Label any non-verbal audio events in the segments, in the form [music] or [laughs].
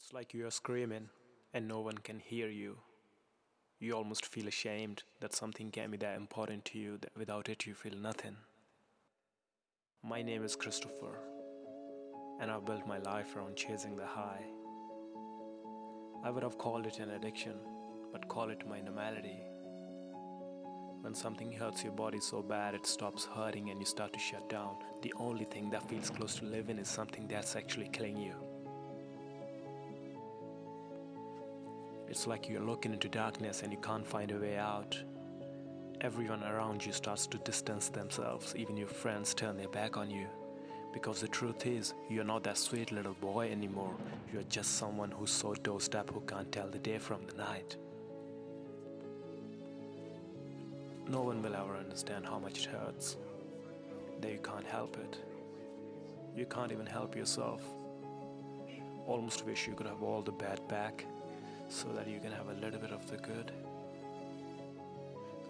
It's like you are screaming and no one can hear you. You almost feel ashamed that something can be that important to you that without it you feel nothing. My name is Christopher, and I've built my life around chasing the high. I would have called it an addiction, but call it my normality. When something hurts your body so bad it stops hurting and you start to shut down, the only thing that feels close to living is something that's actually killing you. It's like you're looking into darkness and you can't find a way out. Everyone around you starts to distance themselves, even your friends turn their back on you. Because the truth is, you're not that sweet little boy anymore. You're just someone who's so dosed up who can't tell the day from the night. No one will ever understand how much it hurts. That you can't help it. You can't even help yourself. Almost wish you could have all the bad back so that you can have a little bit of the good.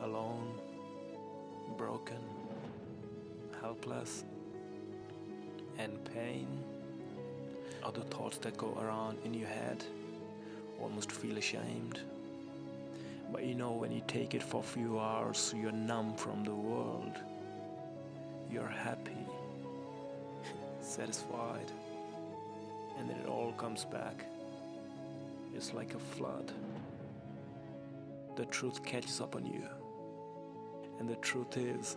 Alone, broken, helpless, and pain. Other thoughts that go around in your head almost feel ashamed. But you know, when you take it for a few hours, you're numb from the world. You're happy, [laughs] satisfied, and then it all comes back is like a flood. The truth catches up on you. And the truth is,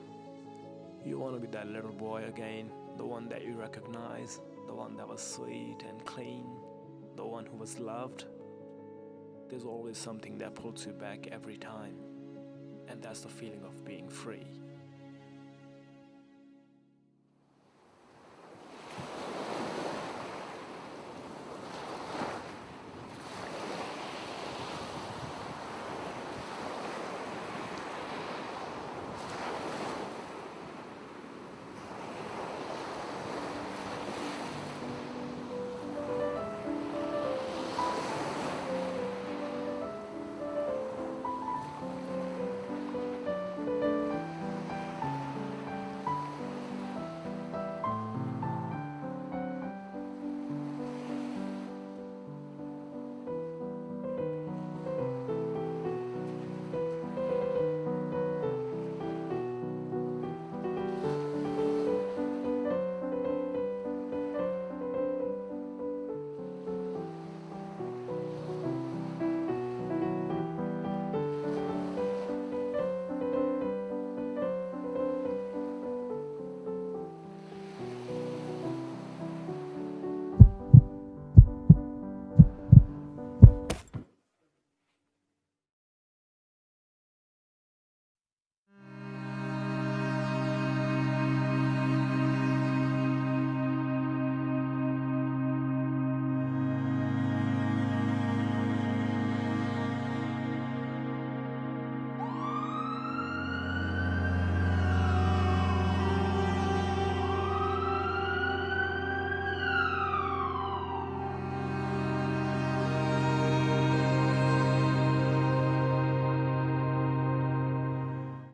you want to be that little boy again, the one that you recognize, the one that was sweet and clean, the one who was loved. There's always something that pulls you back every time, and that's the feeling of being free.